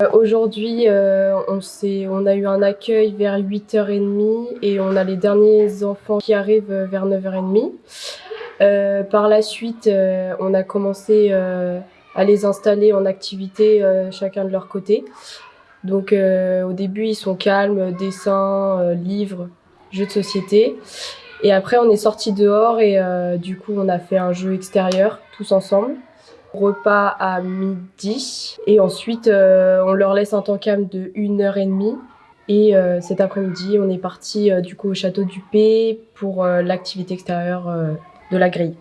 Euh, Aujourd'hui, euh, on, on a eu un accueil vers 8h30 et on a les derniers enfants qui arrivent euh, vers 9h30. Euh, par la suite, euh, on a commencé euh, à les installer en activité chacun de leur côté. Donc au début, ils sont calmes, dessins, livres, jeux de société. Et après, on est sorti dehors et du coup, on a fait un jeu extérieur tous ensemble. Repas à midi. Et ensuite, euh, on leur laisse un temps calme de 1h30. Et euh, cet après-midi, on est parti euh, du coup au château du P pour l'activité extérieure de la grille.